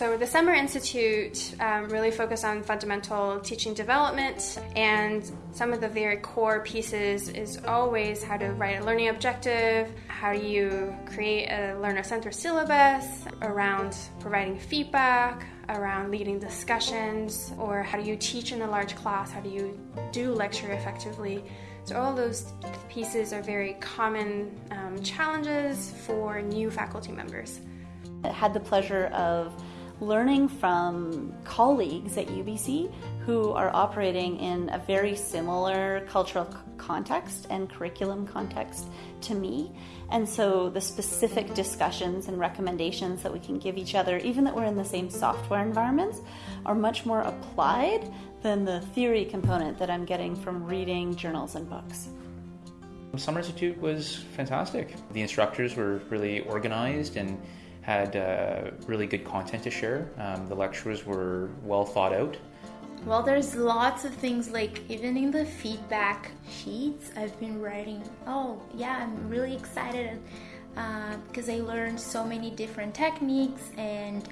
So, the Summer Institute um, really focused on fundamental teaching development, and some of the very core pieces is always how to write a learning objective, how do you create a learner centered syllabus around providing feedback, around leading discussions, or how do you teach in a large class, how do you do lecture effectively. So, all those pieces are very common um, challenges for new faculty members. I had the pleasure of learning from colleagues at UBC who are operating in a very similar cultural context and curriculum context to me. And so the specific discussions and recommendations that we can give each other, even that we're in the same software environments, are much more applied than the theory component that I'm getting from reading journals and books. Summer Institute was fantastic. The instructors were really organized and had uh, really good content to share. Um, the lectures were well thought out. Well, there's lots of things like even in the feedback sheets, I've been writing, oh, yeah, I'm really excited uh, because I learned so many different techniques and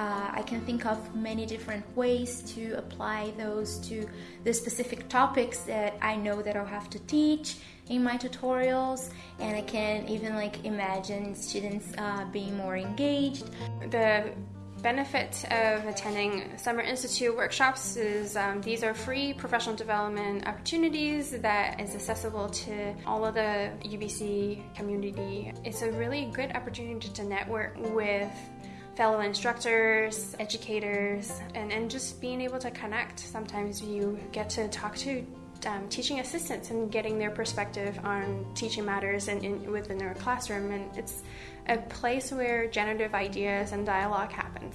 uh, I can think of many different ways to apply those to the specific topics that I know that I'll have to teach in my tutorials and I can even like imagine students uh, being more engaged. The benefit of attending Summer Institute workshops is um, these are free professional development opportunities that is accessible to all of the UBC community. It's a really good opportunity to network with fellow instructors, educators, and, and just being able to connect. Sometimes you get to talk to um, teaching assistants and getting their perspective on teaching matters in, in, within their classroom. And it's a place where generative ideas and dialogue happens.